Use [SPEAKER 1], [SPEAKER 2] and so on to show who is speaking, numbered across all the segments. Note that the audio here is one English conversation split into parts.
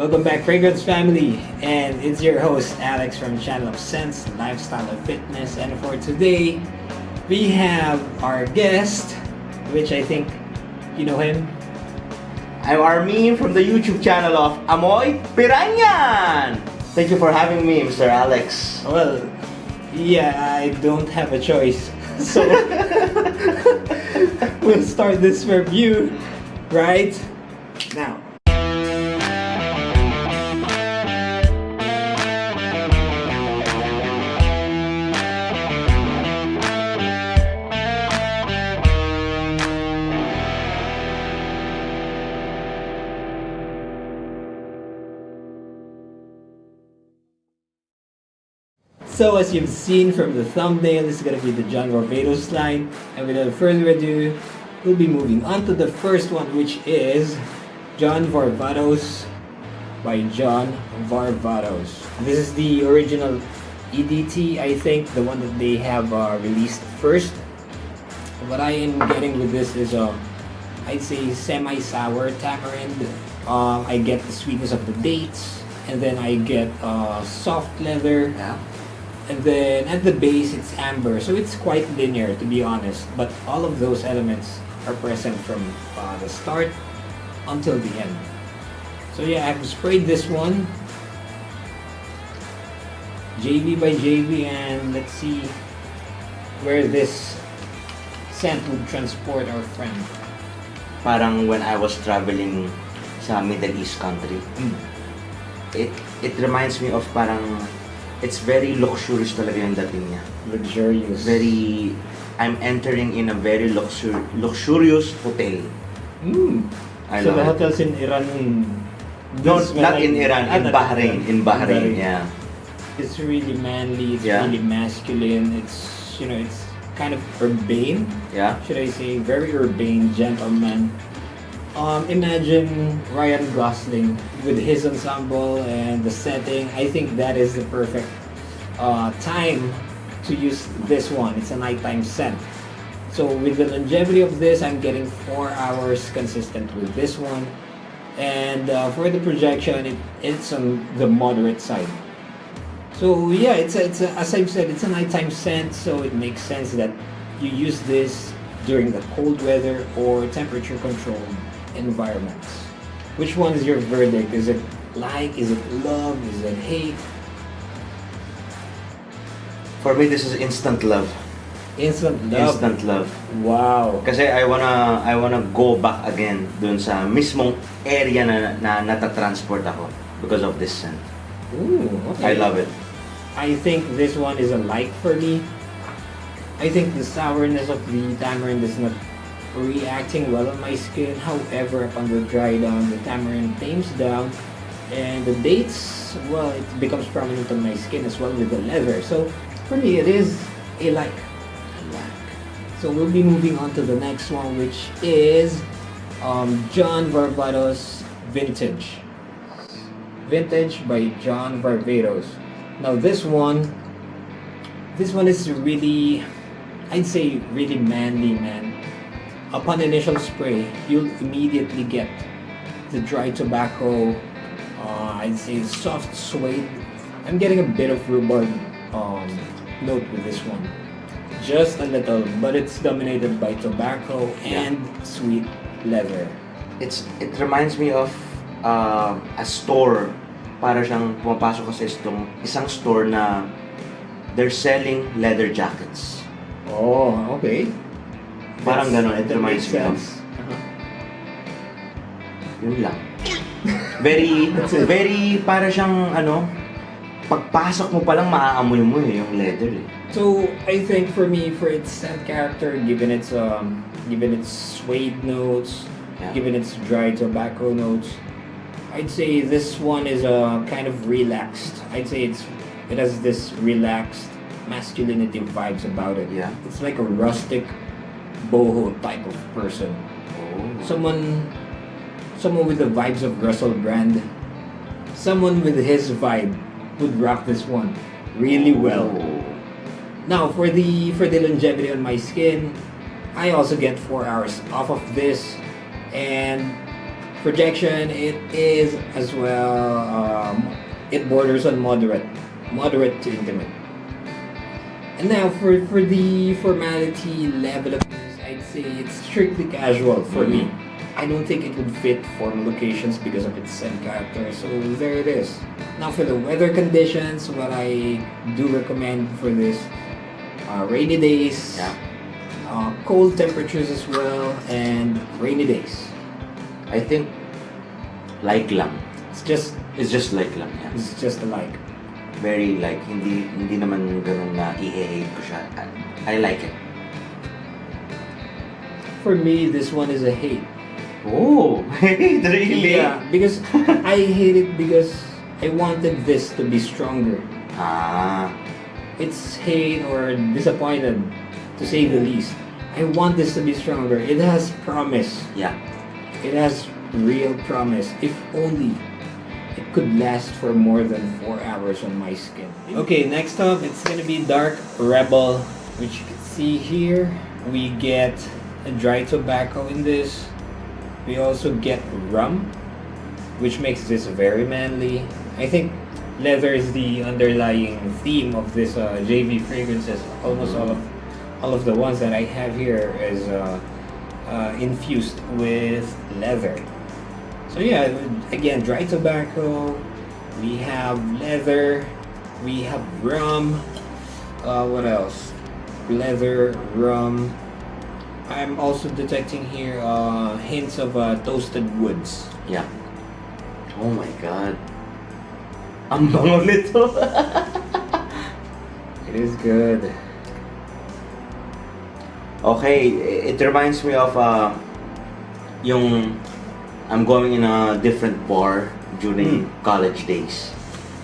[SPEAKER 1] Welcome back, Fragrance Family, and it's your host Alex from the channel of Sense Lifestyle and Fitness. And for today, we have our guest, which I think you know him.
[SPEAKER 2] I'm Armin from the YouTube channel of Amoy Piranyan. Thank you for having me, Mr. Alex.
[SPEAKER 1] Well, yeah, I don't have a choice, so we'll start this review right now. So as you've seen from the thumbnail, this is going to be the John Varvatos line. And without further ado, we'll be moving on to the first one, which is John Varvatos by John Varvatos. This is the original EDT, I think, the one that they have uh, released first. What I am getting with this is, uh, I'd say, semi-sour tamarind. Um, I get the sweetness of the dates, and then I get uh, soft leather.
[SPEAKER 2] Yeah.
[SPEAKER 1] And then at the base, it's amber. So it's quite linear, to be honest. But all of those elements are present from uh, the start until the end. So yeah, I've sprayed this one. JV by JV and let's see where this scent would transport our friend.
[SPEAKER 2] Parang when I was traveling sa Middle East country, it it reminds me of parang it's very luxurious talaga yung dating niya.
[SPEAKER 1] Luxurious.
[SPEAKER 2] Very I'm entering in a very luxur luxurious hotel.
[SPEAKER 1] Mm.
[SPEAKER 2] I
[SPEAKER 1] so the hotels in Iran
[SPEAKER 2] No, not in Iran, in
[SPEAKER 1] not
[SPEAKER 2] Bahrain, in Bahrain, yeah.
[SPEAKER 1] It's really manly, it's
[SPEAKER 2] Yeah.
[SPEAKER 1] really masculine, it's, you know, it's kind of urbane,
[SPEAKER 2] Yeah.
[SPEAKER 1] should I say, very urbane, gentleman. Um, imagine Ryan Gosling with his ensemble and the setting. I think that is the perfect uh, time to use this one. It's a nighttime scent. So with the longevity of this, I'm getting four hours consistent with this one. And uh, for the projection, it, it's on the moderate side. So yeah, it's a, it's a, as I've said, it's a nighttime scent, so it makes sense that you use this during the cold weather or temperature controlled environments. Which one is your verdict? Is it like? Is it love? Is it hate?
[SPEAKER 2] For me, this is instant love.
[SPEAKER 1] Instant love.
[SPEAKER 2] Instant love.
[SPEAKER 1] Wow.
[SPEAKER 2] Kasi I wanna I wanna go back again dun sa mismong area na, na natatransport ako because of this scent.
[SPEAKER 1] Ooh, okay.
[SPEAKER 2] I love it.
[SPEAKER 1] I think this one is a like for me. I think the sourness of the tamarind is not reacting well on my skin. However, upon the dry down, the tamarind tames down, and the dates, well, it becomes prominent on my skin as well with the leather. So, for me, it is a like. So we'll be moving on to the next one, which is um, John Varvatos Vintage. Vintage by John Varvatos. Now this one, this one is really, I'd say really manly, man. Upon initial spray, you'll immediately get the dry tobacco, uh, I'd say soft suede. I'm getting a bit of rhubarb um, note with this one. Just a little, but it's dominated by tobacco and sweet leather.
[SPEAKER 2] It's it reminds me of uh, a store para siyang pumapasok ka sa isang, isang store na they're selling leather jackets.
[SPEAKER 1] Oh, okay.
[SPEAKER 2] Parang ganon, it reminds me of.
[SPEAKER 1] Uh-huh.
[SPEAKER 2] Yun lang. Very, very, para siyang, ano, pagpasok mo palang maaamoy mo eh, yung leather eh.
[SPEAKER 1] So I think for me, for its scent character, given its um, given its suede notes,
[SPEAKER 2] Yeah.
[SPEAKER 1] given its dry tobacco notes, I'd say this one is uh, kind of relaxed. I'd say it's it has this relaxed masculinity vibes about it.
[SPEAKER 2] Yeah.
[SPEAKER 1] It's like a rustic boho type of person.
[SPEAKER 2] Oh.
[SPEAKER 1] Someone someone with the vibes of Russell Brand. Someone with his vibe would rock this one really well.
[SPEAKER 2] Oh.
[SPEAKER 1] Now for the for the longevity on my skin, I also get four hours off of this, and Projection, it is as well, um, it borders on moderate, moderate to intimate. And now for, for the formality level of say it's strictly casual for me. I don't think it would fit formal locations because of its scent character, so there it is. Now for the weather conditions, what I do recommend for this, uh, rainy days,
[SPEAKER 2] Yeah.
[SPEAKER 1] uh, cold temperatures as well, and rainy days.
[SPEAKER 2] I think like lang.
[SPEAKER 1] It's just
[SPEAKER 2] It's just like lang. Yeah.
[SPEAKER 1] it's just like.
[SPEAKER 2] Very like hindi hindi naman ganun na i-hate ko siya. I like it.
[SPEAKER 1] For me, this one is a hate.
[SPEAKER 2] Oh, hate really?
[SPEAKER 1] Yeah, because I hate it because I wanted this to be stronger.
[SPEAKER 2] Ah,
[SPEAKER 1] It's hate or disappointed, to say the least. I want this to be stronger. It has promise.
[SPEAKER 2] yeah.
[SPEAKER 1] It has real promise. If only it could last for more than four hours on my skin. Okay, next up, it's gonna be Dark Rebel, which you can see here. We get dry tobacco in this. We also get rum, which makes this very manly. I think leather is the underlying theme of this uh, JV fragrances. Almost all of all of the ones that I have here is uh, uh, infused with leather. So yeah, again, dry tobacco. We have leather. We have rum. Uh, what else? Leather, rum. I'm also detecting here uh, hints of uh, toasted woods.
[SPEAKER 2] Yeah. Oh my god. I'm Ang bango nito.
[SPEAKER 1] It is good.
[SPEAKER 2] okay, it reminds me of uh, yung I'm going in a different bar during college days.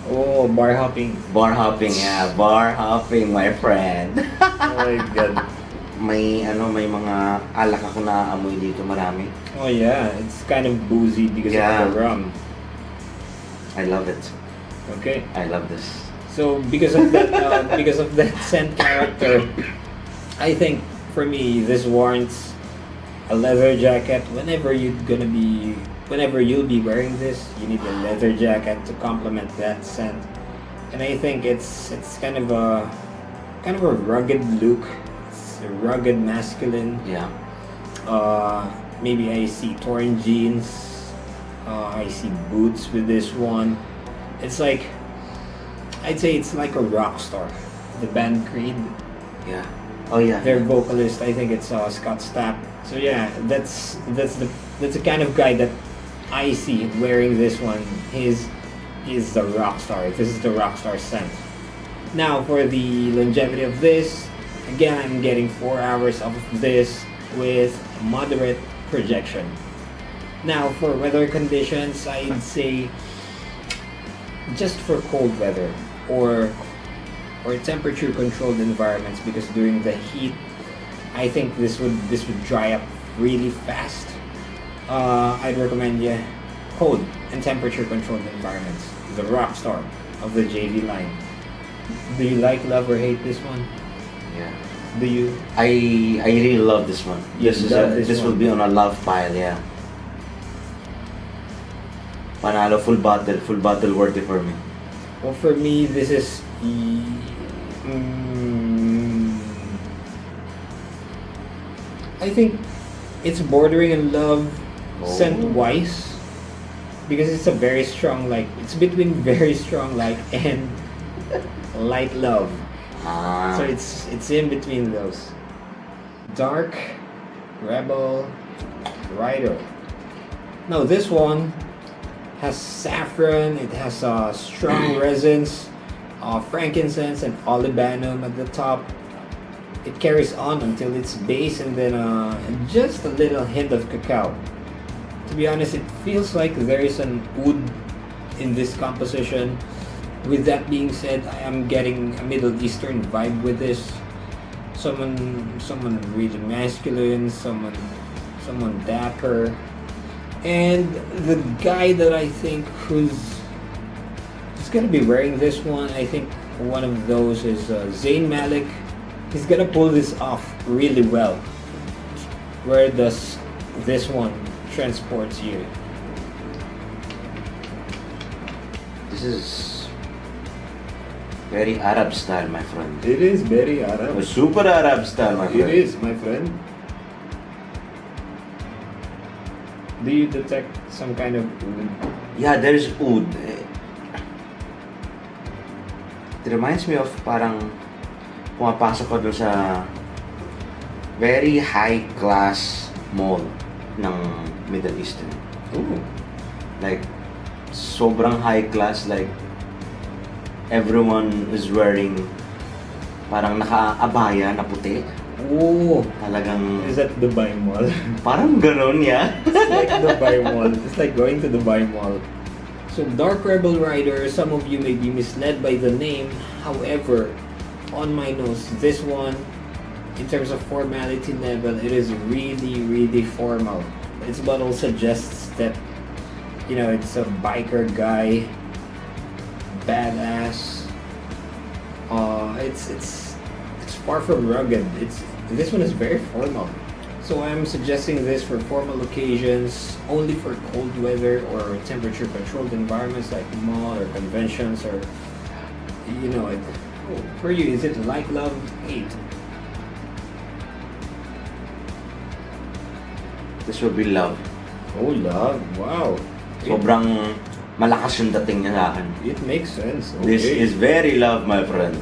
[SPEAKER 1] Oh, bar hopping.
[SPEAKER 2] Bar hopping, yeah. Bar hopping, my friend.
[SPEAKER 1] Oh my god.
[SPEAKER 2] May ano, may mga alak ako na amoy dito marami.
[SPEAKER 1] Oh yeah, it's kind of boozy because
[SPEAKER 2] Yeah.
[SPEAKER 1] of the rum.
[SPEAKER 2] I love it.
[SPEAKER 1] Okay.
[SPEAKER 2] I love this.
[SPEAKER 1] So because of that, uh, because of that scent character, I think for me this warrants a leather jacket. Whenever you're gonna be, whenever you'll be wearing this, you need a leather jacket to complement that scent. And I think it's it's kind of a kind of a rugged look. Rugged masculine.
[SPEAKER 2] Yeah.
[SPEAKER 1] Uh, maybe I see torn jeans. Uh, I see boots with this one. It's like, I'd say it's like a rock star. The band Creed,
[SPEAKER 2] Yeah. Oh yeah.
[SPEAKER 1] their vocalist, I think it's uh, Scott Stapp. So yeah, that's that's the that's the kind of guy that I see wearing this one. He's is the rock star. This is the rock star scent. Now for the longevity of this, again I'm getting four hours of this with moderate projection. Now for weather conditions, I'd say just for cold weather or or temperature controlled environments because during the heat I think this would this would dry up really fast. Uh, I'd recommend you cold and temperature controlled environments. The rock star of the JV line. Do you like, love, or hate this one?
[SPEAKER 2] Yeah.
[SPEAKER 1] Do you?
[SPEAKER 2] I I really love this one.
[SPEAKER 1] Yes,
[SPEAKER 2] This is
[SPEAKER 1] love
[SPEAKER 2] a,
[SPEAKER 1] this
[SPEAKER 2] this will be on a love pile, yeah. Panalo full bottle, full bottle worthy for me.
[SPEAKER 1] Well, for me, this is. Mm, I think it's bordering on love
[SPEAKER 2] Oh.
[SPEAKER 1] scent wise because it's a very strong like it's between very strong like and light love
[SPEAKER 2] Ah.
[SPEAKER 1] so it's it's in between those. Dark rebel rider. Now this one has saffron it has uh, strong resins uh, frankincense and olibanum at the top. It carries on until its base and then uh, just a little hint of cacao. To be honest it feels like there is an oud in this composition with that being said, I am getting a Middle Eastern vibe with this. Someone, someone really masculine, someone, someone dapper, and the guy that I think who's gonna be wearing this one, I think one of those is uh, Zayn Malik. He's gonna pull this off really well. Where does this one transports you?
[SPEAKER 2] This is very Arab style, my friend.
[SPEAKER 1] It is very Arab.
[SPEAKER 2] Super Arab style, my friend.
[SPEAKER 1] It is, my friend. Do you detect some kind of
[SPEAKER 2] Yeah, there's oud. It reminds me of parang pumapasok ko sa very high class mall ng Middle Eastern.
[SPEAKER 1] Ooh.
[SPEAKER 2] Like, sobrang high class, like, everyone is wearing parang naka-abaya na puti.
[SPEAKER 1] Ooh.
[SPEAKER 2] Talagang,
[SPEAKER 1] Is that Dubai Mall?
[SPEAKER 2] parang ganun, yeah.
[SPEAKER 1] it's like Dubai Mall. It's like going to Dubai Mall. So Dark Rebel Rider, some of you may be misled by the name. However, on my nose, this one, in terms of formality level, it is really, really formal. Its bottle suggests that, you know, it's a biker guy, badass. Uh, it's it's it's far from rugged. It's this one is very formal. So I'm suggesting this for formal occasions, only for cold weather or temperature controlled environments like mall or conventions or you know it. oh, For you, is it like, love, hate?
[SPEAKER 2] This will be love.
[SPEAKER 1] Oh, love! Wow.
[SPEAKER 2] Sobrang malakas yung dating niya sa akin.
[SPEAKER 1] it makes sense. Okay.
[SPEAKER 2] This is very love, my friend.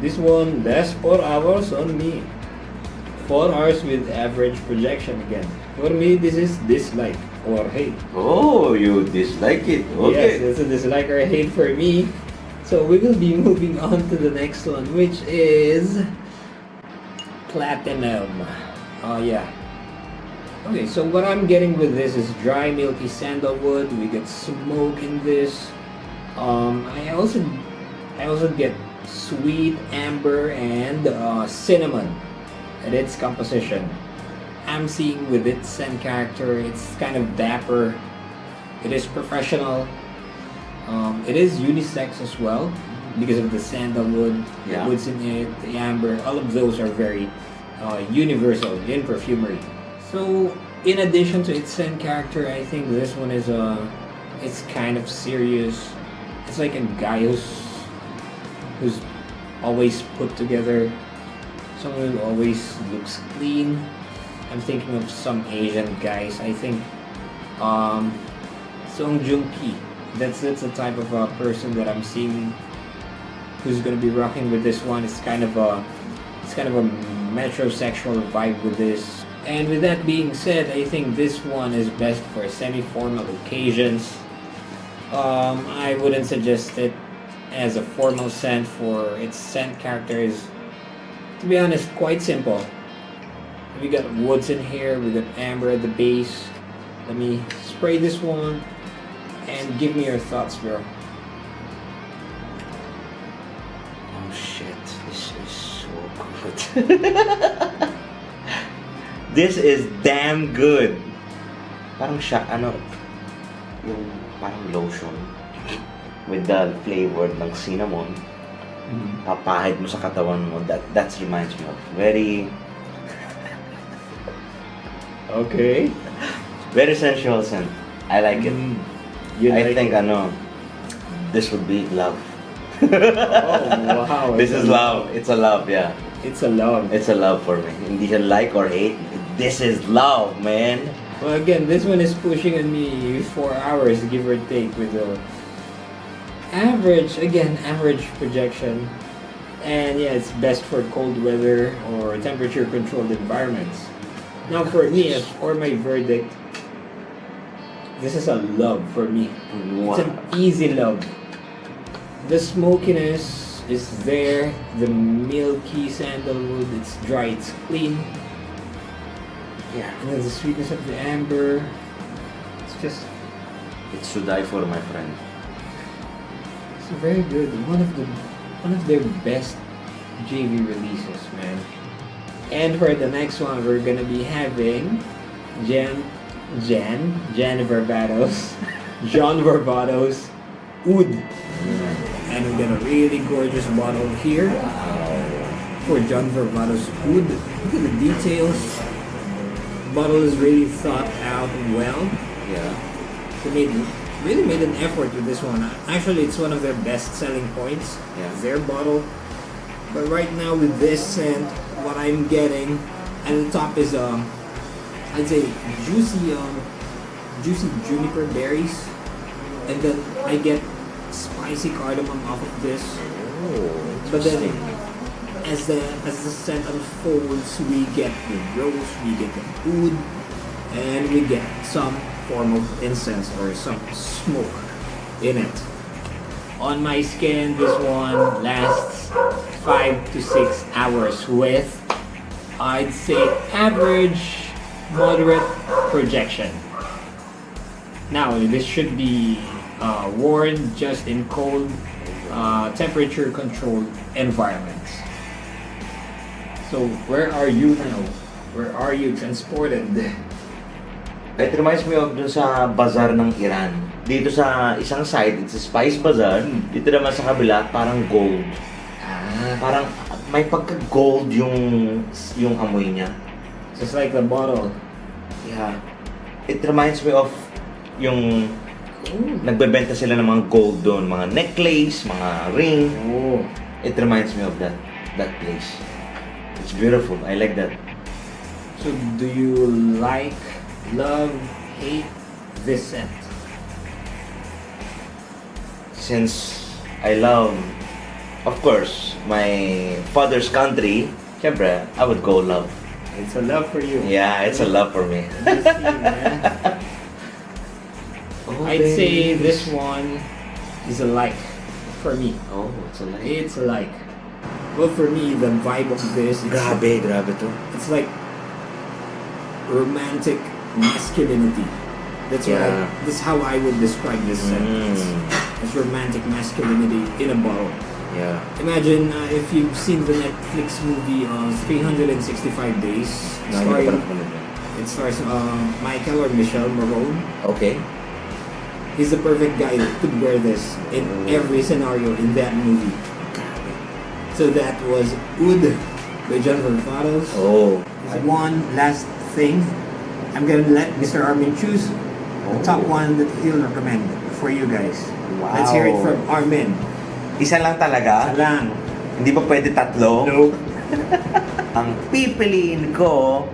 [SPEAKER 1] this one less four hours on me. Four hours with average projection again. For me, this is dislike or hate.
[SPEAKER 2] Oh, you dislike it. Okay.
[SPEAKER 1] Yes, it's a dislike or hate for me. So we will be moving on to the next one, which is platinum. Oh yeah. Okay, so what I'm getting with this is dry milky sandalwood. We get smoke in this. Um, I also, I also get sweet amber and uh, cinnamon at its composition. I'm seeing with its scent character, it's kind of dapper. It is professional. Um, it is unisex as well because of the sandalwood,
[SPEAKER 2] Yeah.
[SPEAKER 1] the woods in it, the amber. All of those are very uh, universal in perfumery. So, in addition to its scent character, I think this one is uh, it's kind of serious. It's like a guy who's who's always put together. Someone who always looks clean. I'm thinking of some Asian guys. I think um, Song Joong Ki. That's that's the type of uh, person that I'm seeing who's gonna be rocking with this one. It's kind of a it's kind of a metrosexual vibe with this. And with that being said, I think this one is best for semi-formal occasions. Um, I wouldn't suggest it as a formal scent for its scent character is, to be honest, quite simple. We got woods in here, we got amber at the base. Let me spray this one and give me your thoughts, bro.
[SPEAKER 2] Oh shit, this is so good. this is damn good. Parang siya, ano, yung parang lotion with the flavor ng cinnamon. Papahid mo sa katawan mo. That that reminds me of very
[SPEAKER 1] Okay.
[SPEAKER 2] very sensual scent. I like it.
[SPEAKER 1] Mm, you
[SPEAKER 2] I
[SPEAKER 1] like
[SPEAKER 2] think
[SPEAKER 1] it.
[SPEAKER 2] ano, this would be love.
[SPEAKER 1] Oh, wow.
[SPEAKER 2] This
[SPEAKER 1] It's
[SPEAKER 2] is
[SPEAKER 1] a-
[SPEAKER 2] love. It's a love, yeah.
[SPEAKER 1] It's a love.
[SPEAKER 2] It's a love for me. Hindi siya like or hate. This is love, man.
[SPEAKER 1] Well, again, this one is pushing on me four hours, give or take, with the average, again, average projection. And yeah, it's best for cold weather or temperature controlled environments. Now, for me, for my verdict, this is a love for me. It's an easy love. The smokiness is there, the milky sandalwood, it's dry, it's clean.
[SPEAKER 2] Yeah.
[SPEAKER 1] And then the sweetness of the amber. It's just
[SPEAKER 2] It's to die for, my friend.
[SPEAKER 1] it's very good. One of the one of their best JV releases, man. And for the next one we're gonna be having Jan Jan Jan Varvatos John Varvatos Oud. And we got a really gorgeous bottle here for John Varvatos Oud. Look at the details. Bottle is really thought out well.
[SPEAKER 2] Yeah.
[SPEAKER 1] They made really made an effort with this one. Actually, it's one of their best selling points.
[SPEAKER 2] Yeah.
[SPEAKER 1] Their bottle. But right now with this scent, what I'm getting at the top is um, I'd say juicy um, juicy juniper berries, and then I get spicy cardamom off of this.
[SPEAKER 2] Oh,
[SPEAKER 1] But then. As the as the scent unfolds, we get the rose, we get the oud, and we get some form of incense or some smoke in it. On my skin, this one lasts five to six hours with, I'd say, average, moderate projection. Now, this should be uh, worn just in cold, uh, temperature controlled environments. So, where are you now? Where are you transported?
[SPEAKER 2] It reminds me of dun sa bazaar ng Iran. Dito sa isang side, it's a spice bazaar.
[SPEAKER 1] Hmm.
[SPEAKER 2] Dito naman sa kabila, parang gold.
[SPEAKER 1] Ah,
[SPEAKER 2] Parang may pagka-gold yung yung amoy niya.
[SPEAKER 1] just like the bottle.
[SPEAKER 2] Yeah. It reminds me of yung
[SPEAKER 1] Ooh.
[SPEAKER 2] nagbebenta sila ng mga gold doon, mga necklace, mga ring.
[SPEAKER 1] Oh.
[SPEAKER 2] It reminds me of that that place. It's beautiful. I like that.
[SPEAKER 1] So, do you like, love, hate this scent?
[SPEAKER 2] Since I love, of course, my father's country, syempre, I would go love.
[SPEAKER 1] It's a love for you.
[SPEAKER 2] Yeah, it's a love for me.
[SPEAKER 1] Good to see you, man. Oh, I'd say this one is a like for me.
[SPEAKER 2] Oh, it's a like.
[SPEAKER 1] It's a like. Well, for me, the vibe of this, it's,
[SPEAKER 2] Grabe, grabe to.
[SPEAKER 1] it's like romantic masculinity. That's
[SPEAKER 2] Yeah.
[SPEAKER 1] I, that's how I would describe this
[SPEAKER 2] Mm,
[SPEAKER 1] it's romantic masculinity in a bottle.
[SPEAKER 2] yeah.
[SPEAKER 1] Imagine uh, if you've seen the Netflix movie uh, 365 Days.
[SPEAKER 2] No, hindi ko pa
[SPEAKER 1] starring, it stars uh, Michael or Michelle Morrone.
[SPEAKER 2] Okay.
[SPEAKER 1] He's the perfect guy that could wear this in
[SPEAKER 2] Mm.
[SPEAKER 1] every scenario in that movie. So that was Oud by Jennifer Fados.
[SPEAKER 2] Oh.
[SPEAKER 1] One last thing. I'm gonna let Mr. Armin choose the top one that he'll recommend for you guys.
[SPEAKER 2] Wow.
[SPEAKER 1] Let's hear it from Armin.
[SPEAKER 2] Isa lang talaga?
[SPEAKER 1] Salang.
[SPEAKER 2] Hindi ba pwede tatlo?
[SPEAKER 1] Nope.
[SPEAKER 2] Ang pipiliin ko,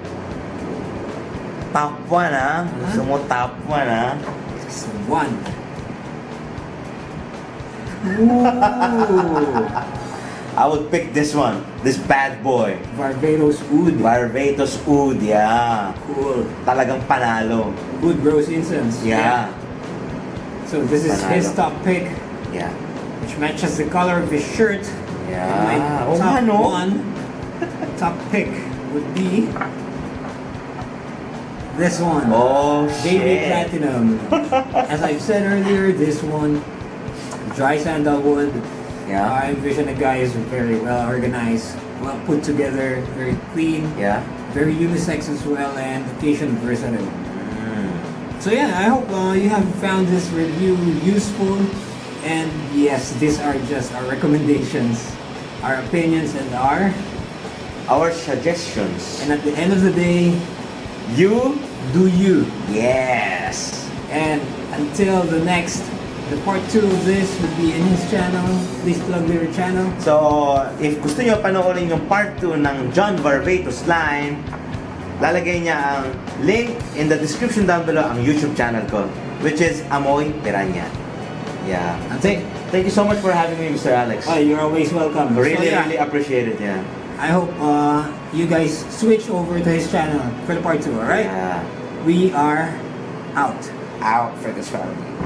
[SPEAKER 2] top 1 ah. Gusto mo top 1 ah.
[SPEAKER 1] Just one. Ooh.
[SPEAKER 2] I would pick this one. This bad boy.
[SPEAKER 1] Varvatos Oud.
[SPEAKER 2] Varvatos Oud, yeah.
[SPEAKER 1] Cool.
[SPEAKER 2] Talagang panalo.
[SPEAKER 1] Good rose incense.
[SPEAKER 2] Yeah.
[SPEAKER 1] So this is his top pick,
[SPEAKER 2] Yeah.
[SPEAKER 1] which matches the color of his shirt.
[SPEAKER 2] Yeah.
[SPEAKER 1] And my
[SPEAKER 2] Oo
[SPEAKER 1] top
[SPEAKER 2] no?
[SPEAKER 1] one, top pick would be this one.
[SPEAKER 2] Oh,
[SPEAKER 1] Baby. Platinum. As I've said earlier, this one, dry sandalwood.
[SPEAKER 2] Yeah.
[SPEAKER 1] I envision the guy is very well organized, well put together, very clean,
[SPEAKER 2] Yeah.
[SPEAKER 1] very unisex as well, and occasion versatile.
[SPEAKER 2] Mm.
[SPEAKER 1] So yeah, I hope uh, you have found this review useful. And yes, these are just our recommendations, our opinions, and our.
[SPEAKER 2] Our suggestions.
[SPEAKER 1] And at the end of the day,
[SPEAKER 2] You?
[SPEAKER 1] do you.
[SPEAKER 2] Yes.
[SPEAKER 1] And until the next, the part two of this would be in his channel. Please plug your channel.
[SPEAKER 2] So, if gusto nyo panoorin yung part 2 ng John Barbatos line, lalagay niya ang link in the description down below ang YouTube channel ko, which is Amoy Piranya. Yeah. Thank, thank you so much for having me, Mr. Alex.
[SPEAKER 1] Oh, you're always welcome. So,
[SPEAKER 2] Really,
[SPEAKER 1] yeah,
[SPEAKER 2] really appreciate it, yeah.
[SPEAKER 1] I hope uh, you guys switch over to his channel for the part two. All right?
[SPEAKER 2] Yeah.
[SPEAKER 1] We are out.
[SPEAKER 2] Out for this family.